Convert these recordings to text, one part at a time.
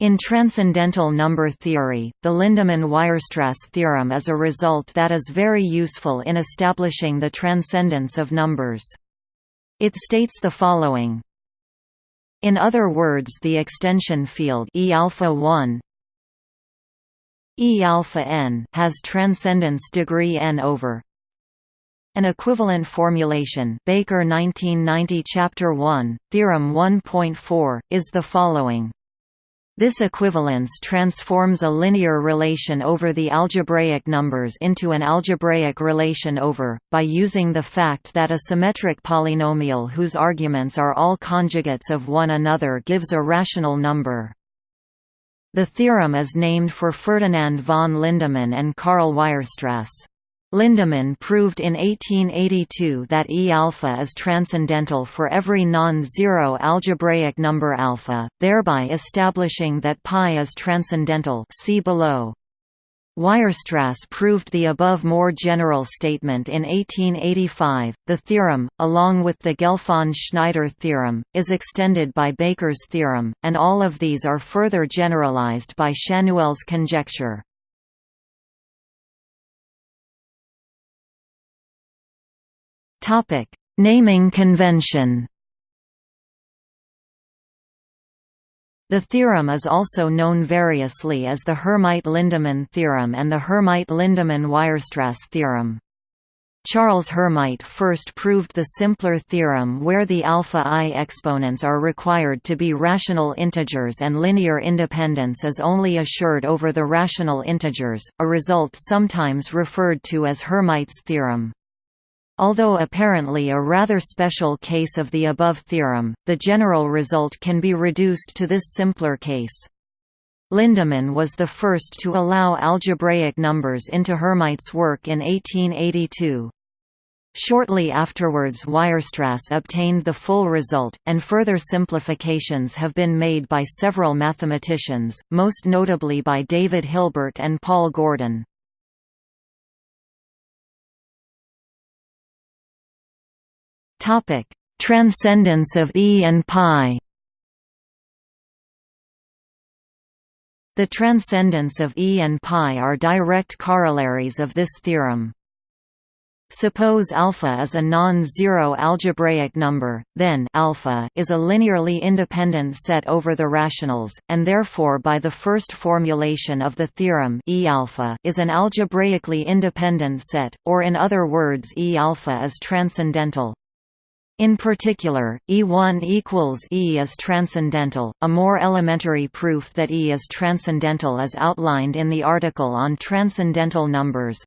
In transcendental number theory, the Lindemann–Weierstrass theorem is a result that is very useful in establishing the transcendence of numbers. It states the following. In other words the extension field E alpha 1 E alpha n has transcendence degree n over an equivalent formulation Baker 1990 Chapter 1, Theorem 1.4, is the following this equivalence transforms a linear relation over the algebraic numbers into an algebraic relation over, by using the fact that a symmetric polynomial whose arguments are all conjugates of one another gives a rational number. The theorem is named for Ferdinand von Lindemann and Karl Weierstrass. Lindemann proved in 1882 that E alpha is transcendental for every non-zero algebraic number alpha, thereby establishing that pi is transcendental see below. Weierstrass proved the above more general statement in 1885. The theorem, along with the Gelfand-Schneider theorem, is extended by Baker's theorem, and all of these are further generalized by Schanuel's conjecture. Topic: Naming convention. The theorem is also known variously as the Hermite-Lindemann theorem and the Hermite-Lindemann-Weierstrass theorem. Charles Hermite first proved the simpler theorem where the alpha i exponents are required to be rational integers and linear independence is only assured over the rational integers, a result sometimes referred to as Hermite's theorem. Although apparently a rather special case of the above theorem, the general result can be reduced to this simpler case. Lindemann was the first to allow algebraic numbers into Hermite's work in 1882. Shortly afterwards Weierstrass obtained the full result, and further simplifications have been made by several mathematicians, most notably by David Hilbert and Paul Gordan. Topic: Transcendence of E and pi. The transcendence of E and pi are direct corollaries of this theorem. Suppose alpha is a non-zero algebraic number, then alpha is a linearly independent set over the rationals, and therefore by the first formulation of the theorem E alpha is an algebraically independent set, or in other words E alpha is transcendental. In particular, E1 equals E is transcendental. A more elementary proof that E is transcendental is outlined in the article on transcendental numbers.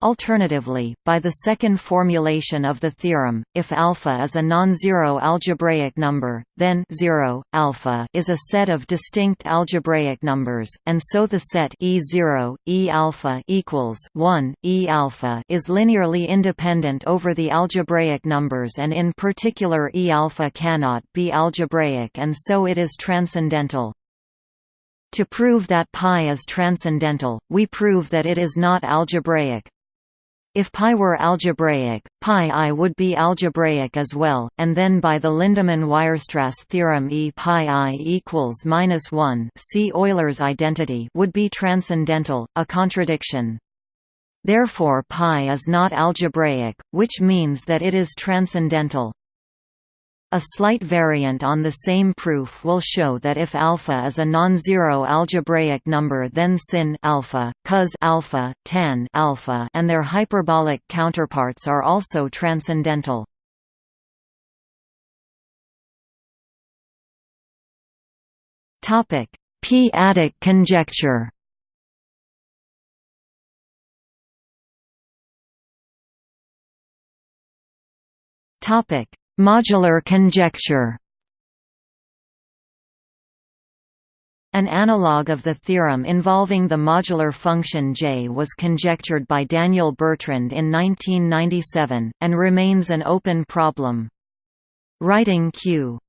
Alternatively, by the second formulation of the theorem, if alpha is a non-zero algebraic number, then 0 alpha is a set of distinct algebraic numbers, and so the set E0 E alpha equals 1 E alpha is linearly independent over the algebraic numbers and in particular E alpha cannot be algebraic and so it is transcendental. To prove that pi is transcendental, we prove that it is not algebraic, if pi were algebraic, pi i would be algebraic as well, and then by the Lindemann-Weierstrass theorem E pi i equals minus 1 see Euler's identity would be transcendental, a contradiction. Therefore pi is not algebraic, which means that it is transcendental. A slight variant on the same proof will show that if alpha is a non-zero algebraic number then sin alpha, cos alpha, tan alpha, and their hyperbolic counterparts are also transcendental. Topic: P-adic conjecture. Topic: Modular conjecture. An analog of the theorem involving the modular function J was conjectured by Daniel Bertrand in 1997, and remains an open problem. Writing Q.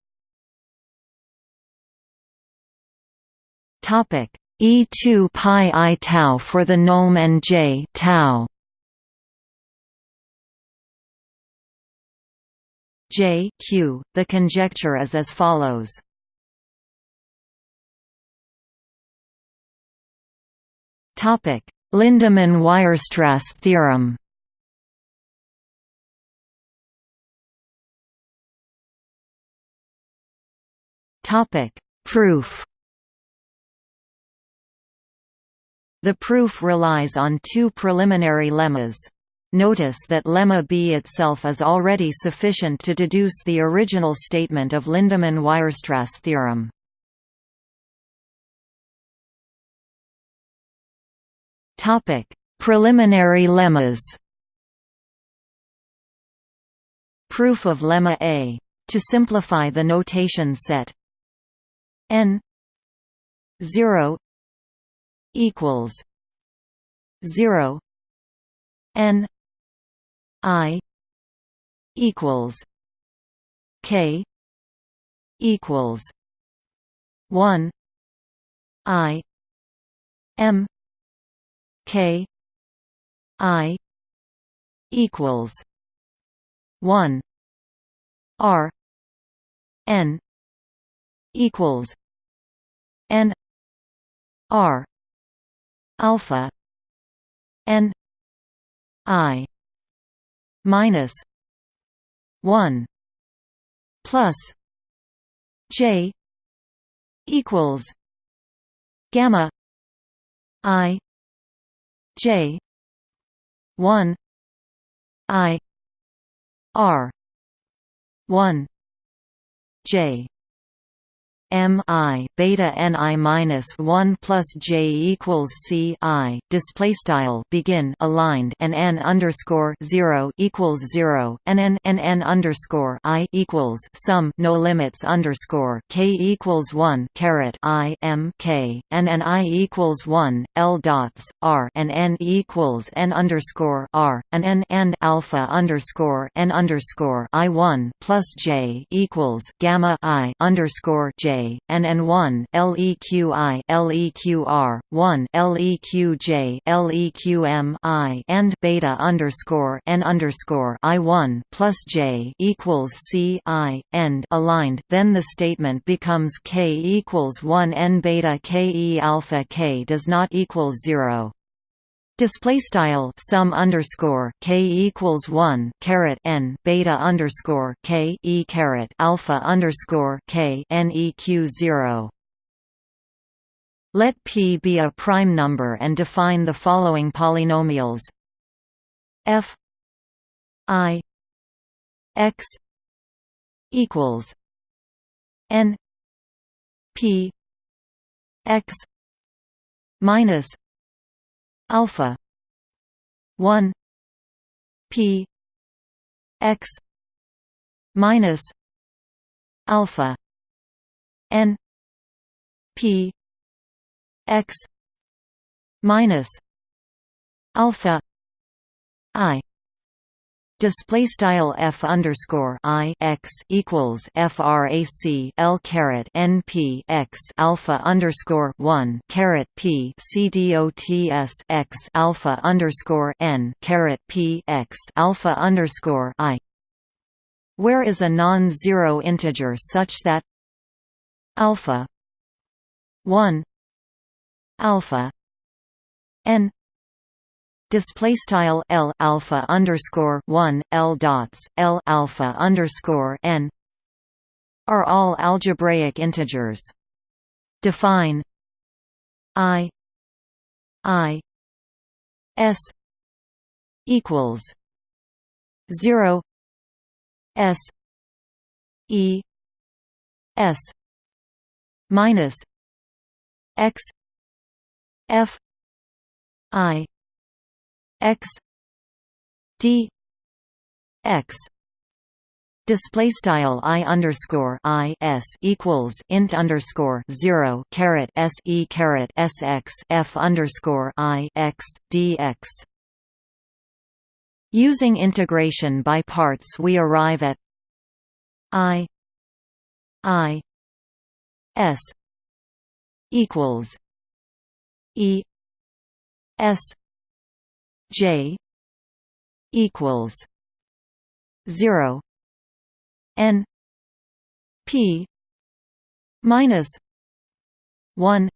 E2 pi i tau for the nome and J tau J Q. The conjecture is as follows. Topic: Lindemann-Weierstrass theorem. Topic: Proof. The proof relies on two preliminary lemmas. Notice that lemma B itself is already sufficient to deduce the original statement of Lindemann-Weierstrass theorem. Topic: Preliminary lemmas. Proof of lemma A. To simplify the notation set n 0 equals 0 n i equals k equals 1 i m K I equals one R N equals N R alpha N I minus one plus J equals gamma I J one I R one J M I beta N I minus one plus J equals C I display style begin aligned and N underscore zero equals zero and N N N underscore I equals sum no limits underscore K equals one caret I M K and N I equals one L dots R and N equals N underscore R and N and alpha underscore N underscore I one plus J equals gamma I underscore J and N1 LEQI LEQR 1 LEQJ LEQM I and beta underscore N underscore I1 plus J equals C I end aligned. Then the statement becomes K equals 1 N beta K E alpha K does not equal 0 Display style sum underscore k equals one caret n beta underscore k e caret alpha underscore k neq zero. Let p be a prime number and define the following polynomials: f i x equals n p x minus alpha. 1 p. X. Minus. Alpha. N. P. X. Minus. Alpha. I Display style f underscore i x equals frac l caret n p x alpha underscore one caret p c dots x alpha underscore n caret p x alpha underscore i. Where is a non-zero integer such that alpha one alpha n display style L alpha underscore 1 L dots L alpha underscore n are all algebraic integers. Define I I S equals 0 S E S minus X F I x d x display style i underscore i s equals int underscore zero caret s e caret s x f underscore i x dx. Using integration by parts, we arrive at i i s equals e s J equals zero N P minus one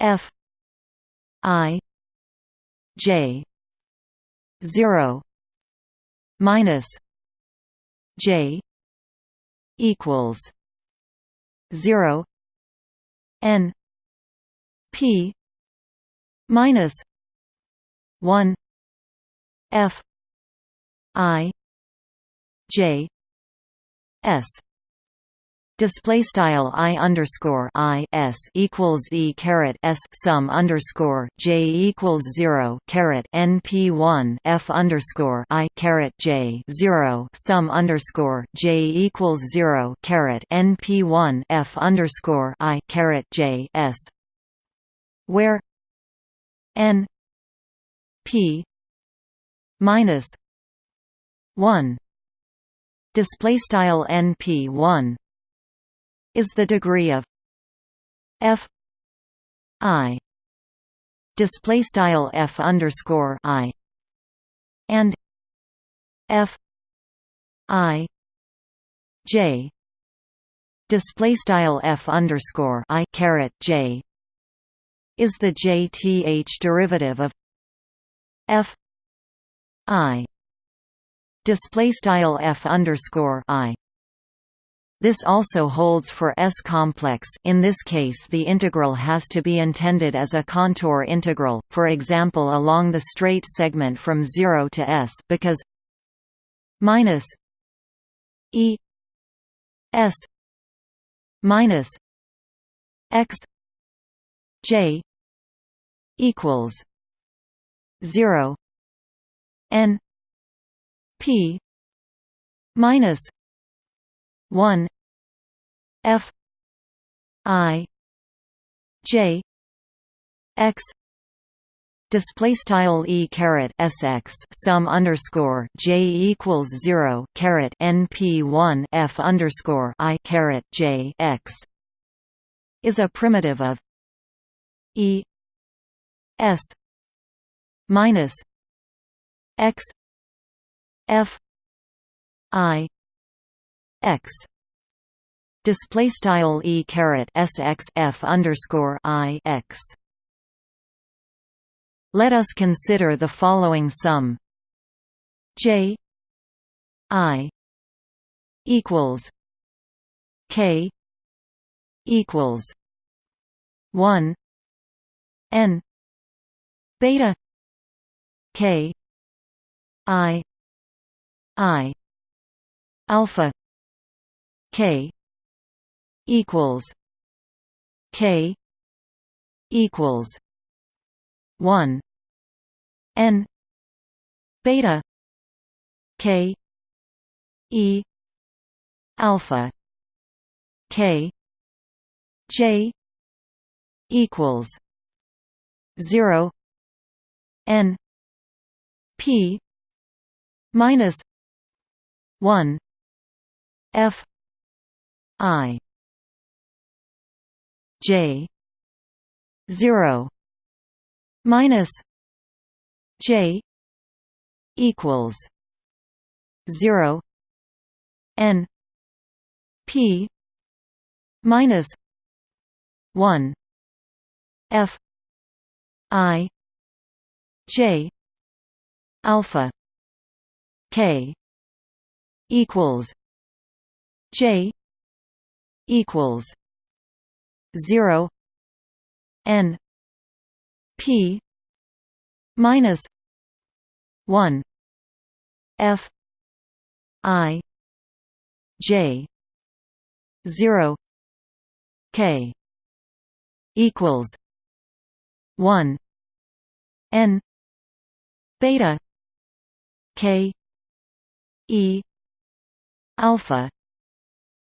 F i j 0 minus j equals 0 n p minus 1 f i j s. Display style i underscore i s equals e caret s sum underscore j equals zero caret n p one f underscore i caret j zero sum underscore j equals zero caret n p one f underscore i caret j s. Where n p minus one. Display style n p one is the degree of f i. Display style f underscore i. And f i j. Display style f underscore i caret j is the jth derivative of f i display style f underscore i. This also holds for S-complex in this case the integral has to be intended as a contour integral, for example along the straight segment from 0 to S because minus E S minus X J equals 0 N P minus 1 F I J X display style e caret sx sum underscore j equals zero caret np one f underscore i caret j x is a primitive of e s minus x f i x display style e caret sx f underscore i x. Let us consider the following sum j i equals k equals one n beta k i i alpha k equals k equals 1 n beta k e alpha k j equals 0 n p minus 1 f i j 0 minus j equals 0 n p minus 1 f i j alpha k equals j equals 0 n p minus 1 f i j 0 k equals 1 n beta k e alpha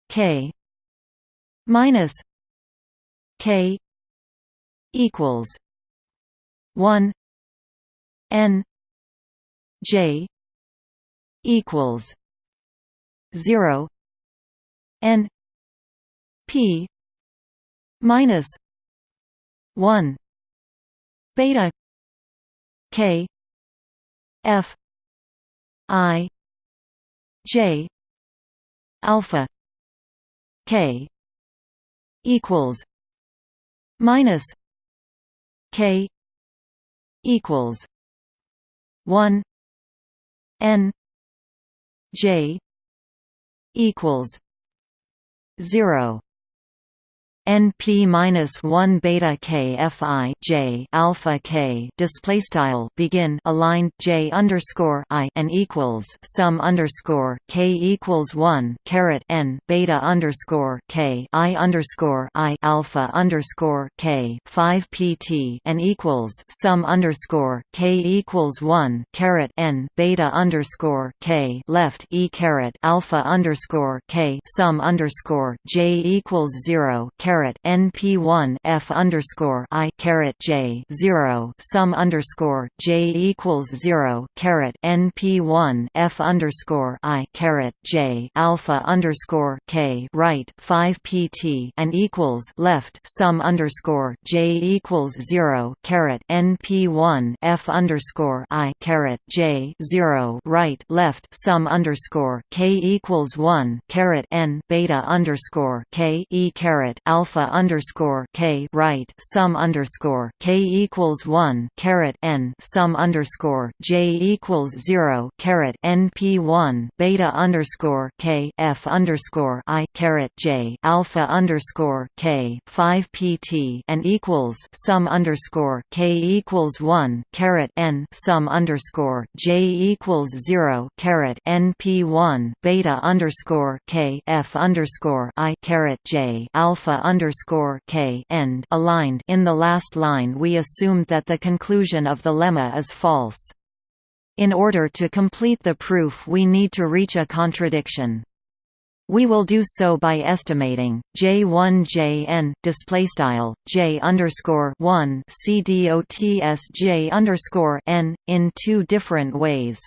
k minus k equals 1 n j equals 0 n p minus 1 beta k f I J alpha K equals minus K equals one N J equals zero. NP-1 beta K Fi J alpha K display style begin aligned J underscore I and equals sum underscore K equals one caret N beta underscore K I underscore I alpha underscore K five PT and equals sum underscore K equals one caret N beta underscore K left E caret alpha underscore K sum underscore J equals zero caret caret NP1 F underscore I caret J zero sum underscore J equals zero caret NP1 F underscore I caret J alpha underscore K right five PT and equals left sum underscore J equals zero caret NP1 F underscore I caret J zero right left sum underscore K equals one caret N beta underscore K E caret alpha alpha underscore k right sum underscore k equals one caret n sum underscore j equals zero caret np one beta underscore k f underscore i caret j alpha underscore k five pt and equals sum underscore k equals one caret n sum underscore j equals zero caret np one beta underscore k f underscore i caret j alpha underscore k end aligned in the last line we assumed that the conclusion of the lemma is false. In order to complete the proof we need to reach a contradiction. We will do so by estimating J1 Jn display style J underscore one C J underscore n in two different ways.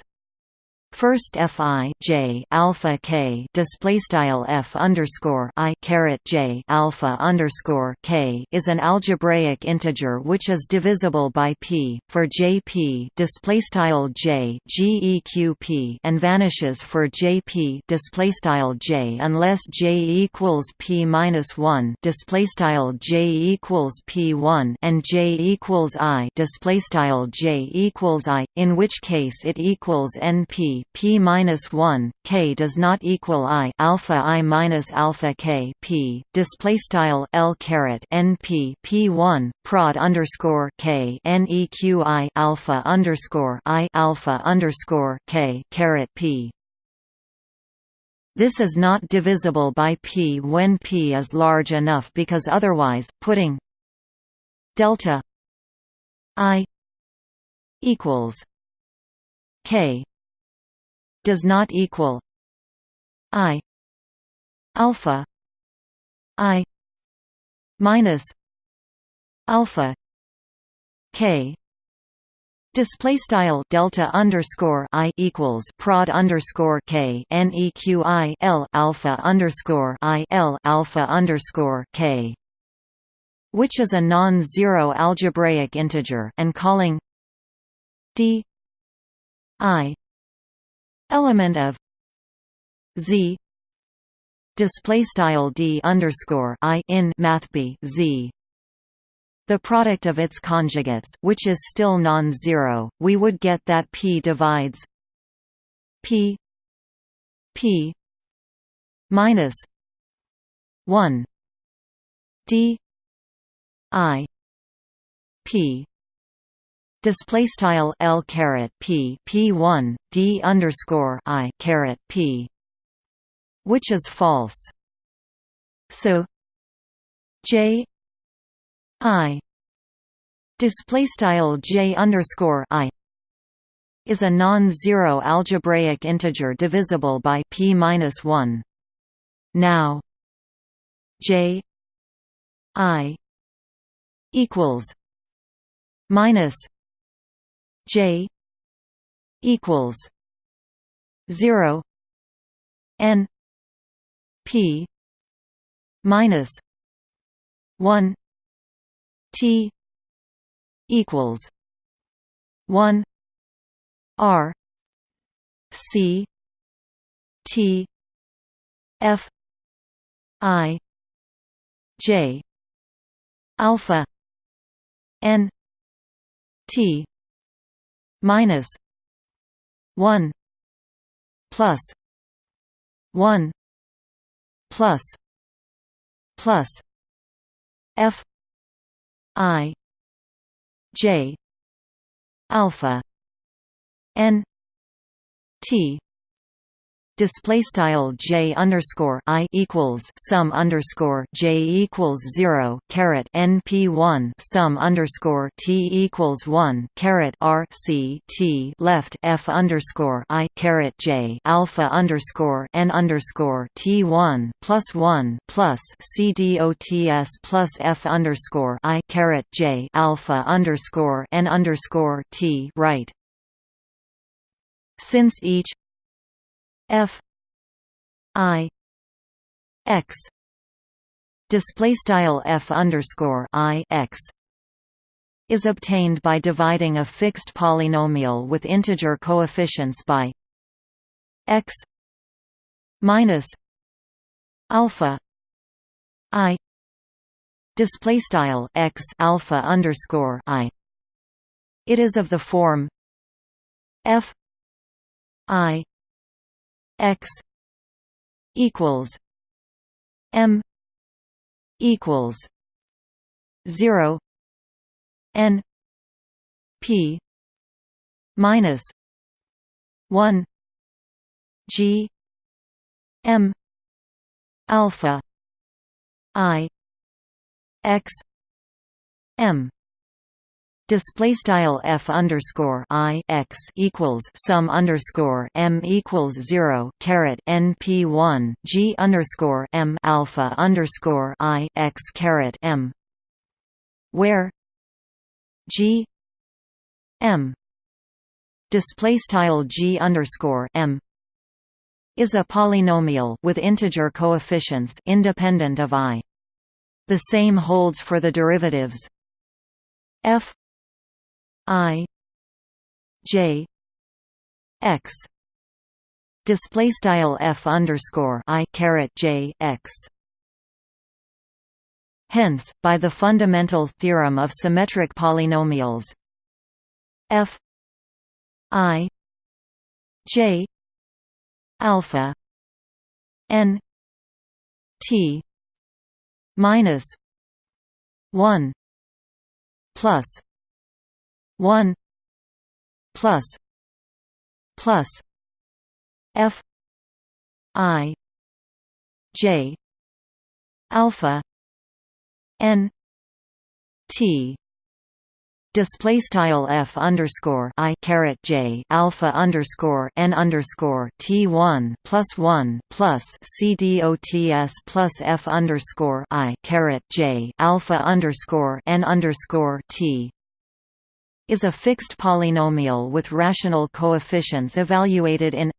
First fi j alpha k display style f underscore i caret j alpha underscore k is an algebraic integer which is divisible by p for jp display style j geqp and vanishes for jp display style j unless j equals p minus one display style j equals p one and j equals i display style j equals i in which case it equals np p minus one k does not equal i alpha i minus alpha k p display style l caret np p one prod underscore k neq i alpha underscore i alpha underscore k caret p. This is not divisible by p when p is large enough because otherwise, putting delta i equals k does not equal i alpha i minus alpha k. Display style delta underscore i equals prod underscore k. Neq i l alpha underscore i l alpha underscore k, which is a non-zero algebraic integer, and calling d i element of z display style d underscore i in math b z the product of its conjugates which is still non-zero. We would get that p divides p p minus 1 d i p display style L caret P P1 D underscore I caret P which is false so J I display style J underscore I is a non-zero algebraic integer divisible by p minus one. Now, J I equals minus J equals zero N P minus one T equals one R C T F I J alpha N T minus 1 plus 1 plus plus f i j alpha n t display style j underscore i equals sum underscore j equals zero caret np one sum underscore t equals one caret r c t left f underscore i caret j alpha underscore n underscore t one plus one plus c dots plus f underscore i caret j alpha underscore n underscore t right. Since each f i x. Display style f underscore i x is obtained by dividing a fixed polynomial with integer coefficients by x minus alpha i. Display style x alpha underscore i. It is of the form f i x equals m equals 0 n p minus 1 g m alpha i x m display style f underscore i x equals sum underscore m equals zero caret np one g underscore m alpha underscore i x caret m, where g m display style g underscore m is a polynomial with integer coefficients independent of i. The same holds for the derivatives f i j x display style f underscore i caret j x. Hence by the fundamental theorem of symmetric polynomials f i j alpha n t minus 1 plus 1 plus plus f i j alpha n t display style f underscore i caret j alpha underscore n underscore t one plus one plus c d o t s plus f underscore i caret j alpha underscore n underscore t is a fixed polynomial with rational coefficients evaluated in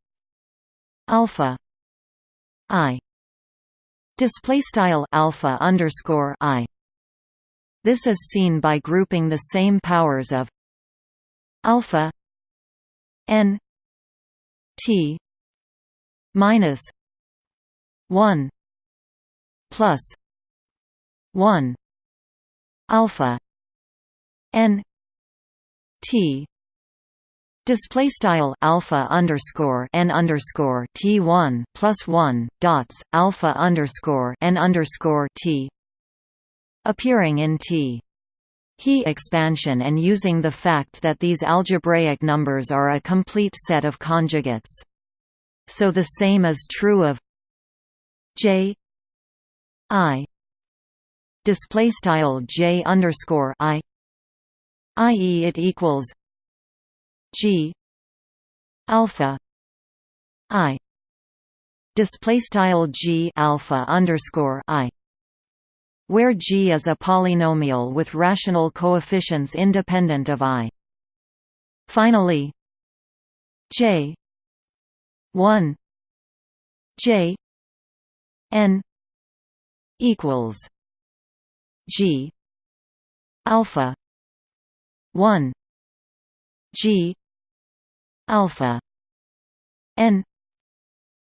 alpha i. Display style alpha underscore i. This is seen by grouping the same powers of alpha n t minus 1 plus 1 alpha n T. Display style alpha underscore n underscore T one plus one dots alpha underscore n underscore T appearing in T. He expansion and using the fact that these algebraic numbers are a complete set of conjugates. So the same is true of J I. Display style J underscore I i.e. it equals g alpha i display style g alpha underscore i where g is a polynomial with rational coefficients independent of i finally j 1 j n equals g alpha 1 g alpha n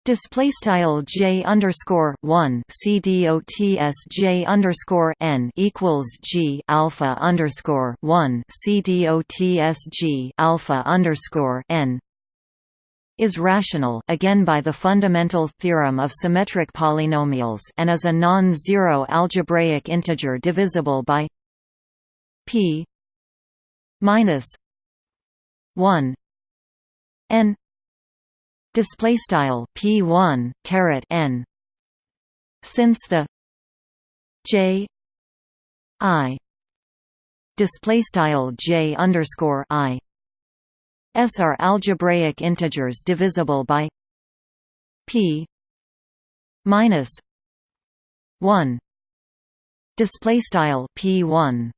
Display style j underscore one c dots j underscore n equals g alpha underscore one c dots g alpha underscore n is rational again by the fundamental theorem of symmetric polynomials and is a non-zero algebraic integer divisible by p minus 1 n display style p1 caret n since the j i display style j underscore i s are algebraic integers divisible by p minus 1 display style p1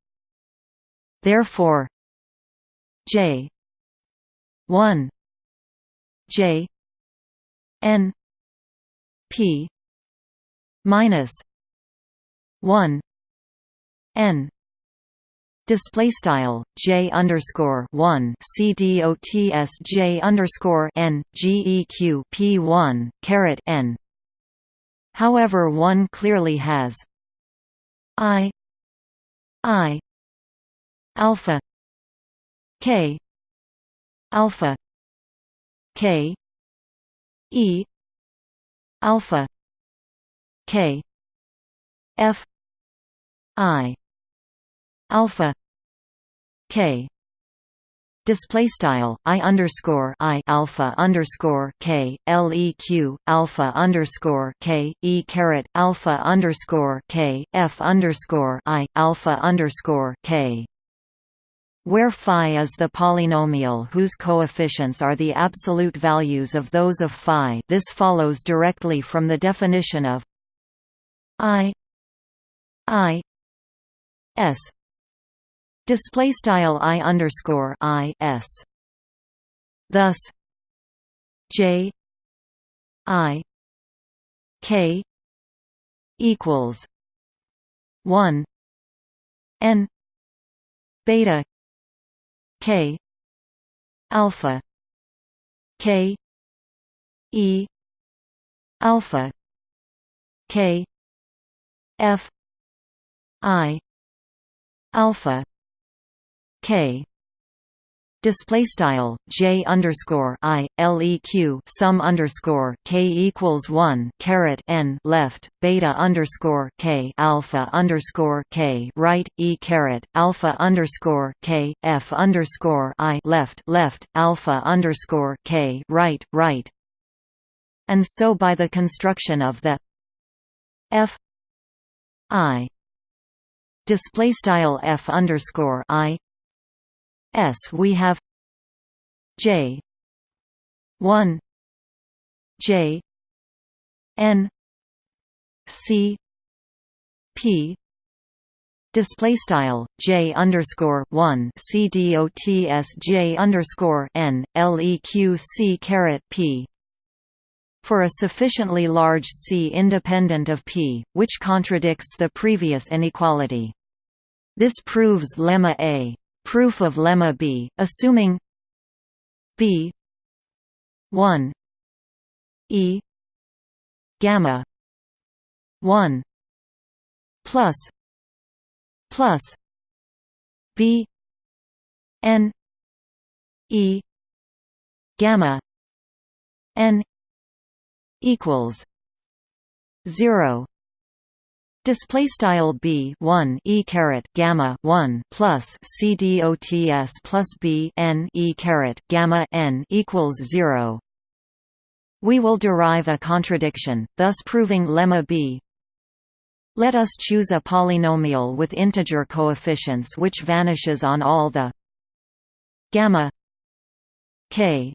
therefore j. 1 j. N. P. minus 1 n. Display style j underscore one. C dots j underscore n. Geq p one caret n. However, one clearly has i i alpha k. Alpha. K. E. Alpha. K. F. I. Alpha. K. Display style i underscore i alpha underscore k leq alpha underscore k e caret alpha underscore k f underscore i alpha underscore k where phi is the polynomial whose coefficients are the absolute values of those of phi this follows directly from the definition of i i s Display style i underscore i s. Thus, J I K equals one N beta K. Alpha. K. E. Alpha. K. F. I. Alpha. K display style j underscore i leq sum underscore k equals one caret n left beta underscore k alpha underscore k right e caret alpha underscore k f underscore i left left alpha underscore k right right. And so by the construction of the f i display style f underscore i S we have J one J N C P display style J underscore one C D O T S J underscore N L E Q C caret P for a sufficiently large C independent of P, which contradicts the previous inequality. This proves lemma A Proof of lemma B, assuming B 1 E gamma 1 plus plus B N E gamma N equals 0 Display style b 1 e caret gamma 1 plus c dots plus b n e caret gamma n equals 0. We will derive a contradiction, thus proving lemma b. Let us choose a polynomial with integer coefficients which vanishes on all the gamma k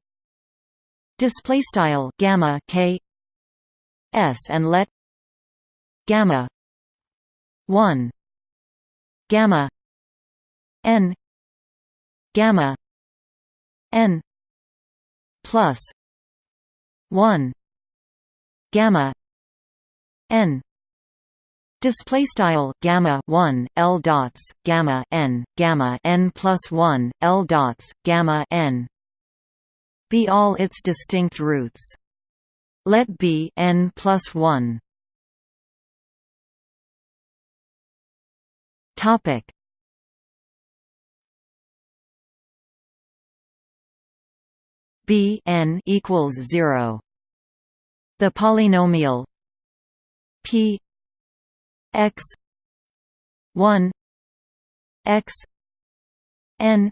display style gamma k s and let gamma 1 gamma n gamma n plus 1 gamma n. Display style gamma one L dots gamma n gamma n plus one L dots gamma n. Be all its distinct roots. let b n plus 1 topic. B n equals 0 the polynomial p x 1 x n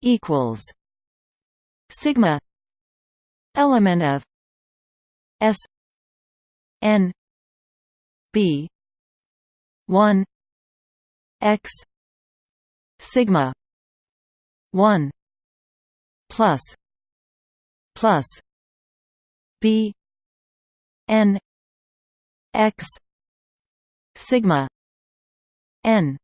equals sigma element of s n b 1 x sigma 1 plus plus b n x sigma n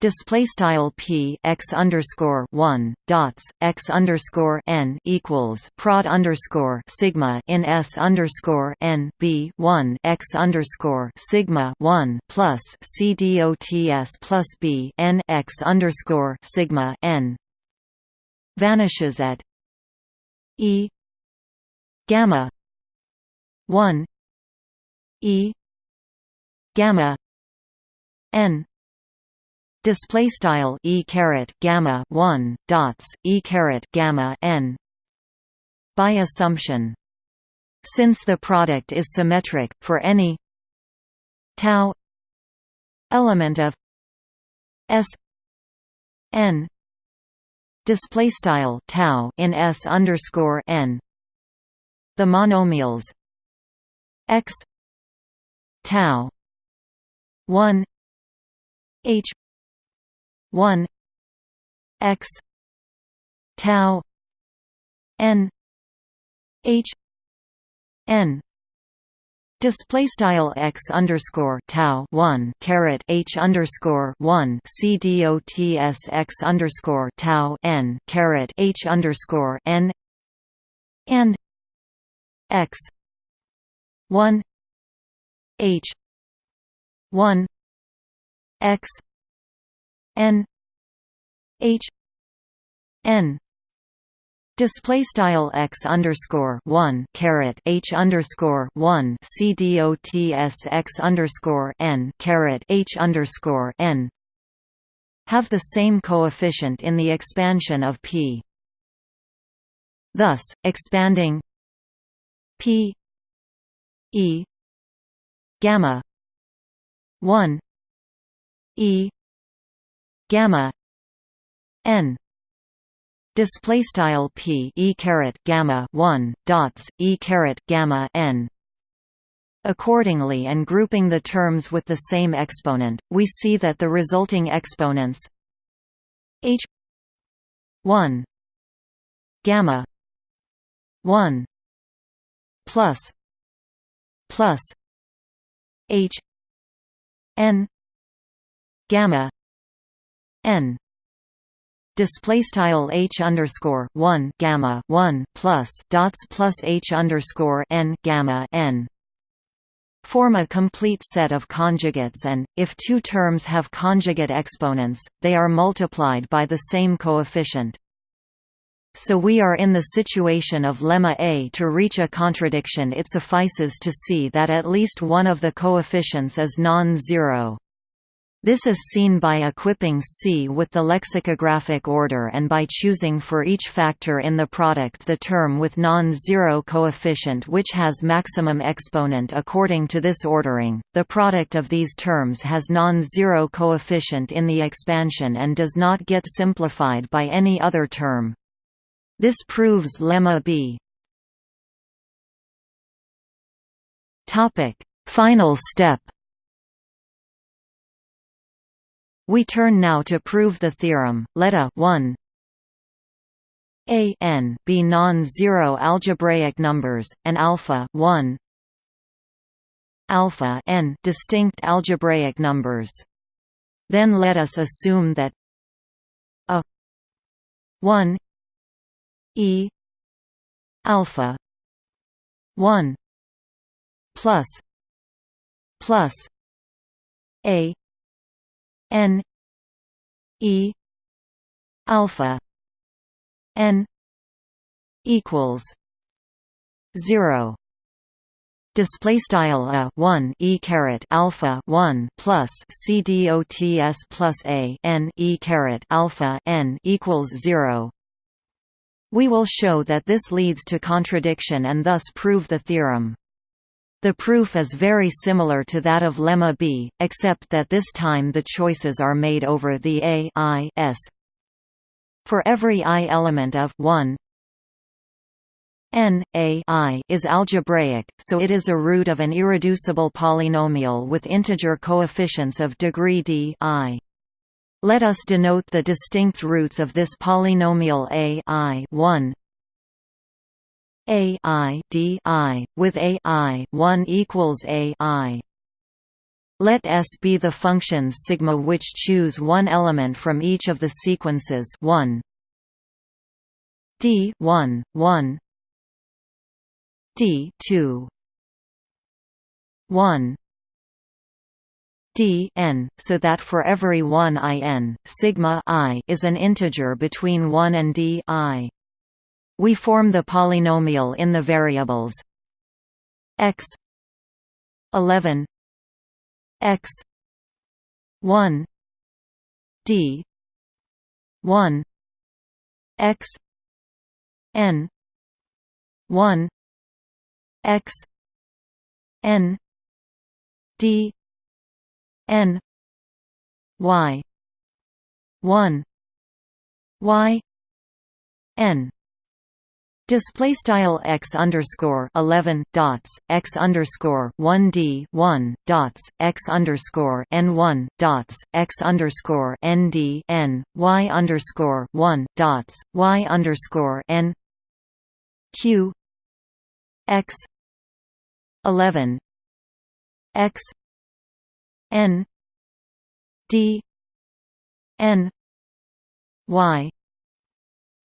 Display style p x underscore one dots x underscore n equals prod underscore sigma in s underscore n b one x underscore sigma one plus c dots plus b n x underscore sigma n vanishes at e gamma one e gamma n display style e caret gamma 1 dots e caret gamma n by assumption. Since the product is symmetric for any tau element of s n display style tau in s underscore n the monomials x tau 1 h 1 x tau n h n. Display style x underscore tau one caret h underscore one c dots x underscore tau n caret h underscore n. And x one h one x n h n display style x underscore one caret h underscore one c dots x underscore n caret h underscore n have the same coefficient in the expansion of p. Thus, expanding p e gamma one e gamma n display style p e caret gamma 1 dots e caret gamma n. Accordingly and grouping the terms with the same exponent we see that the resulting exponents h 1 gamma 1 plus plus h n gamma n display style h underscore one gamma one plus dots plus h underscore n gamma n form a complete set of conjugates and, if two terms have conjugate exponents, they are multiplied by the same coefficient. So we are in the situation of lemma A to reach a contradiction it suffices to see that at least one of the coefficients is non-zero. This is seen by equipping C with the lexicographic order and by choosing for each factor in the product the term with non-zero coefficient which has maximum exponent according to this ordering. The product of these terms has non-zero coefficient in the expansion and does not get simplified by any other term. This proves lemma B. Topic: Final step. We turn now to prove the theorem. Let a 1 a n be non-zero algebraic numbers, and alpha 1 alpha n distinct algebraic numbers. Then let us assume that a 1 e alpha 1 plus plus a n e alpha n equals zero. Display style a 1 e caret alpha 1 plus c dots plus a n e caret alpha n equals 0 we will show that this leads to contradiction and thus prove the theorem the proof is very similar to that of lemma b, except that this time the choices are made over the a i s. For every i element of 1 n a i is algebraic, so it is a root of an irreducible polynomial with integer coefficients of degree d i. Let us denote the distinct roots of this polynomial a i 1 a i d i with a i 1 equals a i. Let S be the functions sigma which choose one element from each of the sequences 1 d 1 1 d 2 1 d n, so that for every one i n, sigma i is an integer between 1 and d i. We form the polynomial in the variables x 11 x 1 d 1 x n 1 x n d n y 1 y n Display style x underscore eleven dots x underscore one d one dots x underscore n one dots x underscore n d n y underscore one dots y underscore n q x eleven x n d n y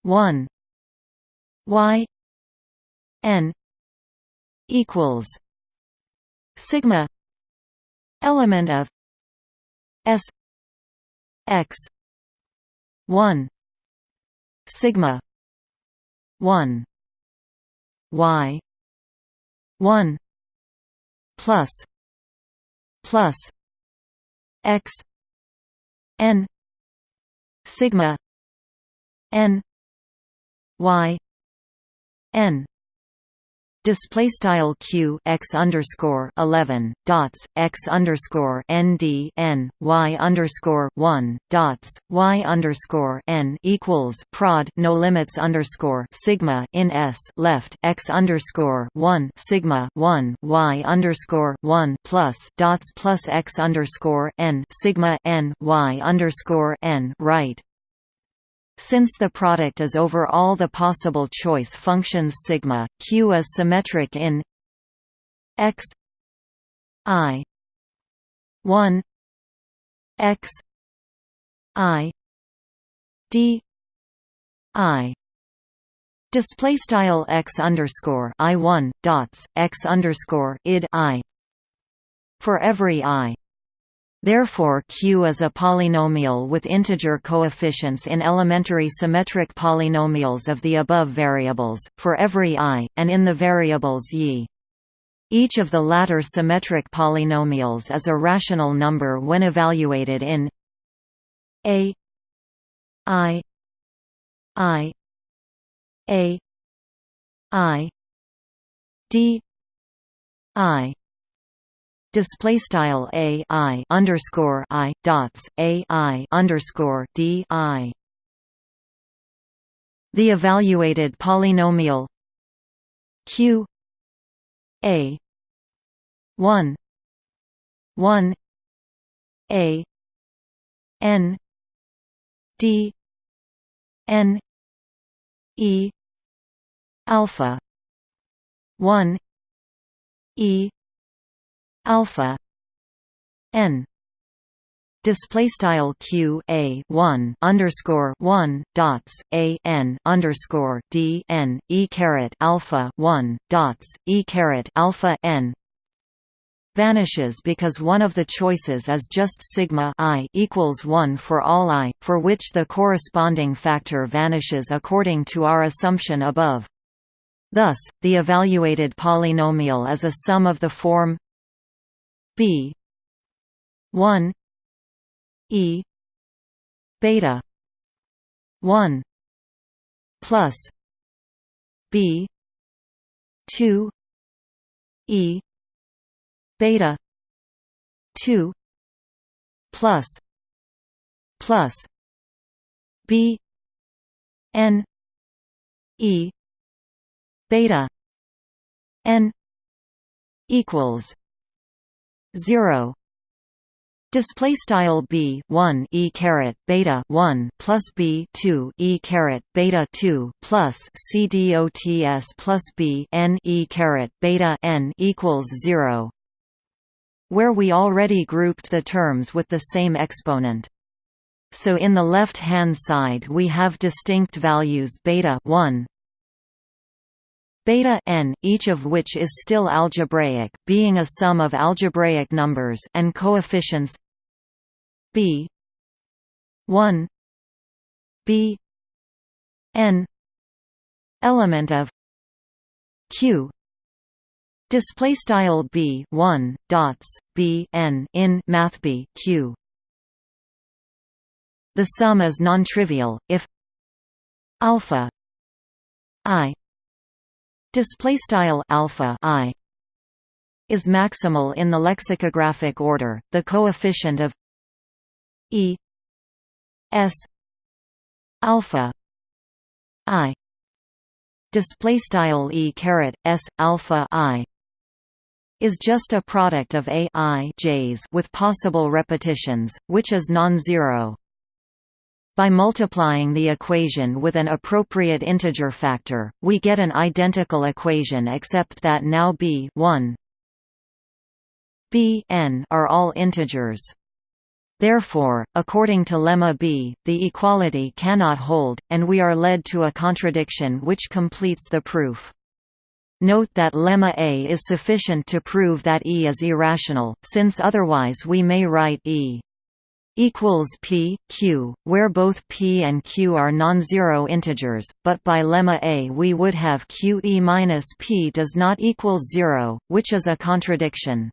one y n equals sigma element of s x 1 sigma 1 y 1 plus plus x n sigma n y n. Display style q x underscore 11 dots x underscore n d n y underscore 1 dots y underscore n equals prod no limits underscore sigma in s left x underscore 1 sigma 1 y underscore 1 plus dots plus x underscore n sigma n y underscore n right since the product is over all the possible choice functions sigma, Q is symmetric in x i 1 x i d i display style x underscore i 1 dots x underscore id i for every i Therefore Q is a polynomial with integer coefficients in elementary symmetric polynomials of the above variables, for every i, and in the variables y. Each of the latter symmetric polynomials is a rational number when evaluated in a i i a i d i display style a i underscore i dots a i underscore d i. The evaluated polynomial q a one one a n d n e alpha one e alpha n display style q a 1 underscore 1 dots a n underscore d n e caret alpha 1 dots e caret alpha n vanishes because one of the choices is just sigma i equals 1 for all i, for which the corresponding factor vanishes according to our assumption above. Thus, the evaluated polynomial is a sum of the form b. 1 e beta 1 plus b 2 e beta 2 plus plus b n e beta n equals 0 Display style b 1 e caret beta 1 plus b 2 e caret beta 2 plus c dots plus b n e caret beta n equals 0, where we already grouped the terms with the same exponent. So in the left-hand side we have distinct values beta 1, beta n, each of which is still algebraic, being a sum of algebraic numbers and coefficients b 1 b n element of q display style b 1 dots b n in math b q. The sum is non-trivial if alpha i display style alpha i is maximal in the lexicographic order the coefficient of E S alpha I display style E caret S alpha I is just a product of a i j's with possible repetitions, which is non-zero. By multiplying the equation with an appropriate integer factor, we get an identical equation except that now b 1 b n are all integers. Therefore, according to lemma b, the equality cannot hold, and we are led to a contradiction which completes the proof. Note that lemma A is sufficient to prove that E is irrational, since otherwise we may write E equals p, q, where both p and q are non-zero integers, but by lemma A we would have q e minus p does not equal zero, which is a contradiction.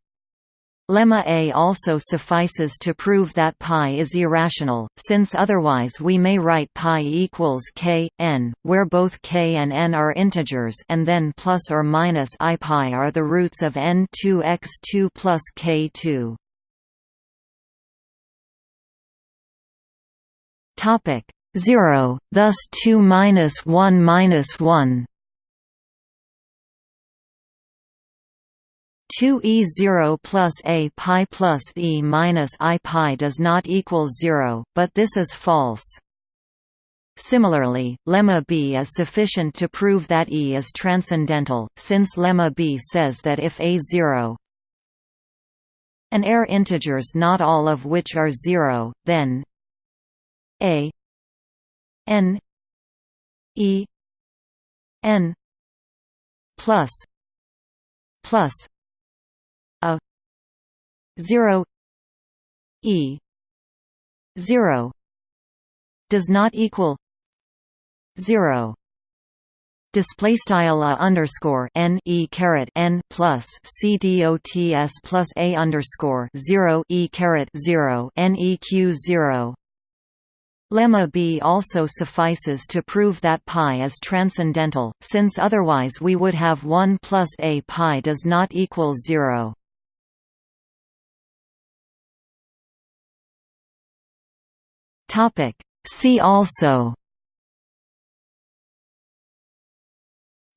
Lemma A also suffices to prove that pi is irrational, since otherwise we may write pi equals k, n, where both k and n are integers and then plus or minus i pi are the roots of n2 x2 plus k2. Topic 0, thus 2 minus 1 minus 1 2e0 plus a pi plus e minus i pi does not equal 0, but this is false. Similarly, lemma b is sufficient to prove that E is transcendental, since lemma b says that if a0 and air integers not all of which are 0, then a n e n plus plus a 0 e 0 does not equal 0 display style a underscore n e caret n plus c plus a underscore 0 e caret 0 n e q 0 Lemma b also suffices to prove that pi is transcendental, since otherwise we would have 1 plus a pi does not equal 0. Topic. See also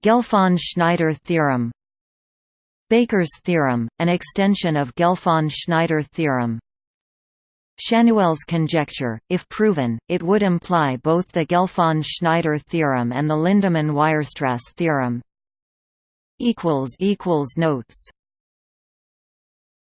Gelfand–Schneider theorem Baker's theorem, an extension of Gelfand–Schneider theorem Schanuel's conjecture, if proven, it would imply both the Gelfand–Schneider theorem and the Lindemann–Weierstrass theorem. Notes